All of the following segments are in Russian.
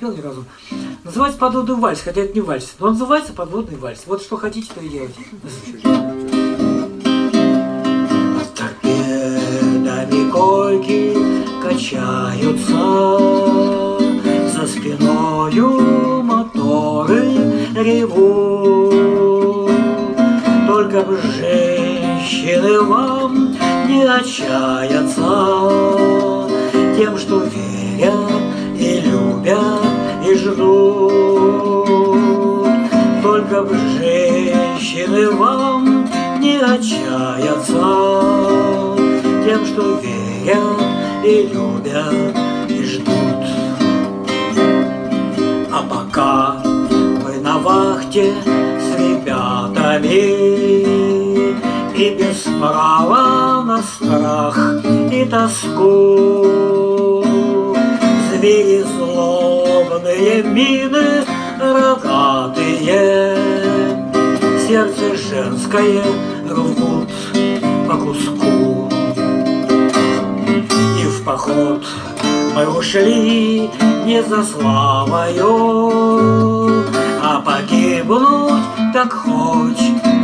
пел ни разу. Называется «Подводный вальс», хотя это не вальс, но он называется «Подводный вальс». Вот что хотите, то и делайте. Торпедами койки качаются За спиною моторы ревут Только б женщины вам не отчаяться Тем, что верят Б женщины вам не отчаяться Тем, что верят и любят и ждут. А пока мы на вахте с ребятами И без права на страх и тоску. Звери злобные мины рогатые Сердце женское рвут по куску. И в поход мы ушли не за славою А погибнуть так хоть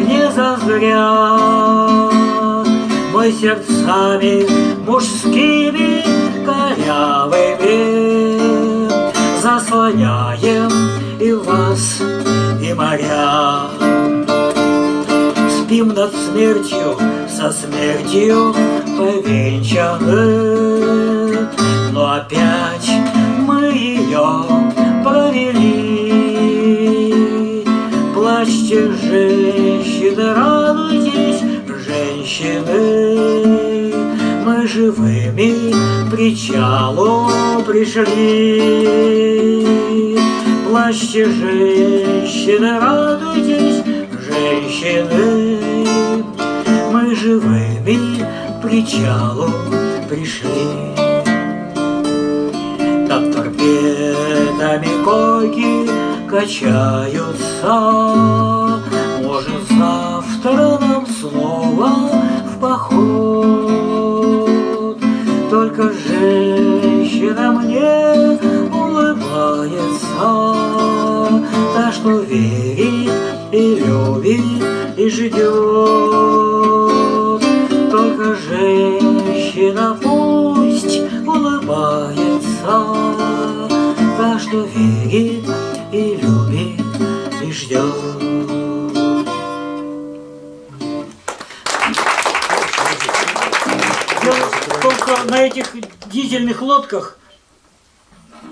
не зазря. Мы сердцами мужскими корявыми Заслоняем и вас, и моря Спим над смертью, со смертью повенчаны. Но опять мы ее провели Плачьте, женщины, радуйтесь, женщины. Мы живыми причалу пришли. Плачьте, женщины, радуйтесь, женщины. Мы живыми к причалу пришли. Над торпедами койки качаются. Может, завтра нам снова в поход? Только женщина мне улыбается. Та, что верит и любит и ждет Только женщина пусть улыбается Та, что верит и любит и ждет Только на этих дизельных лодках,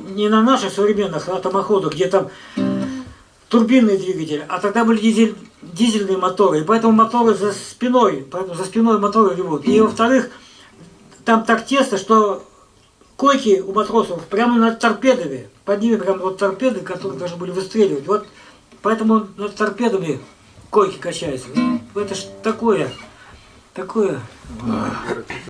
не на наших современных атомоходах, где там турбинный двигатель, а тогда были дизель, дизельные моторы, и поэтому моторы за спиной, поэтому за спиной моторы ревут. И во-вторых, там так тесно, что койки у матросов прямо над торпедами, под ними прямо вот торпеды, которые должны были выстреливать. Вот поэтому над торпедами койки качаются. Это ж такое, такое.